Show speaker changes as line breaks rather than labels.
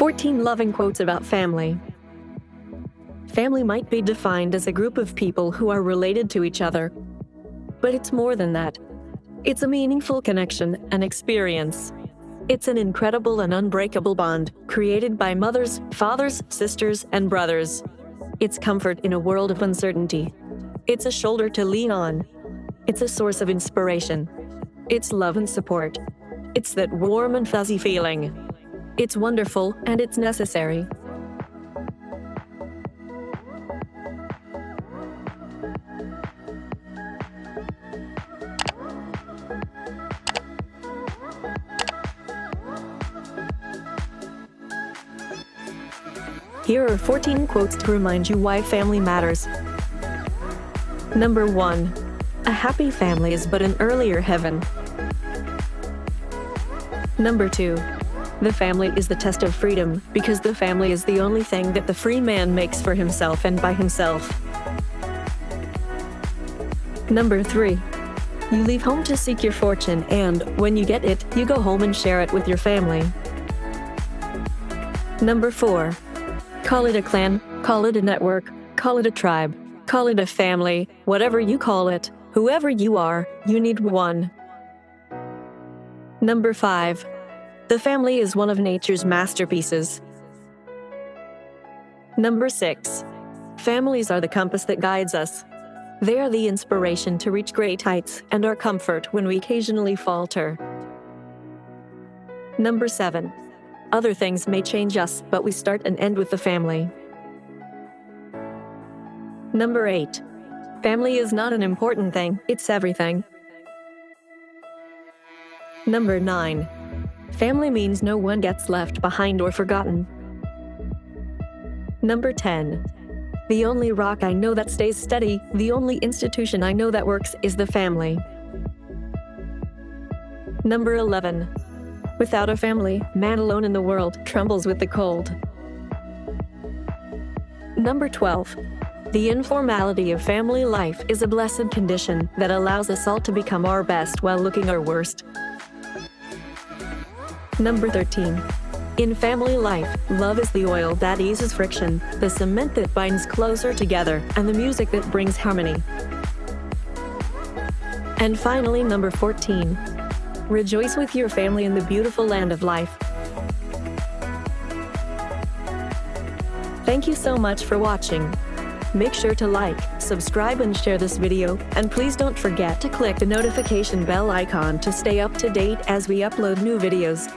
14 loving quotes about family. Family might be defined as a group of people who are related to each other. But it's more than that. It's a meaningful connection and experience. It's an incredible and unbreakable bond created by mothers, fathers, sisters, and brothers. It's comfort in a world of uncertainty. It's a shoulder to lean on. It's a source of inspiration. It's love and support. It's that warm and fuzzy feeling. It's wonderful and it's necessary. Here are 14 quotes to remind you why family matters. Number 1. A happy family is but an earlier heaven. Number 2. The family is the test of freedom because the family is the only thing that the free man makes for himself and by himself. Number 3. You leave home to seek your fortune and, when you get it, you go home and share it with your family. Number 4. Call it a clan, call it a network, call it a tribe, call it a family, whatever you call it, whoever you are, you need one. Number 5. The family is one of nature's masterpieces. Number 6. Families are the compass that guides us. They are the inspiration to reach great heights and our comfort when we occasionally falter. Number 7. Other things may change us, but we start and end with the family. Number 8. Family is not an important thing, it's everything. Number 9. Family means no one gets left behind or forgotten. Number 10. The only rock I know that stays steady, the only institution I know that works is the family. Number 11. Without a family, man alone in the world trembles with the cold. Number 12. The informality of family life is a blessed condition that allows us all to become our best while looking our worst. Number 13. In family life, love is the oil that eases friction, the cement that binds closer together, and the music that brings harmony. And finally, number 14. Rejoice with your family in the beautiful land of life. Thank you so much for watching. Make sure to like, subscribe and share this video, and please don't forget to click the notification bell icon to stay up to date as we upload new videos.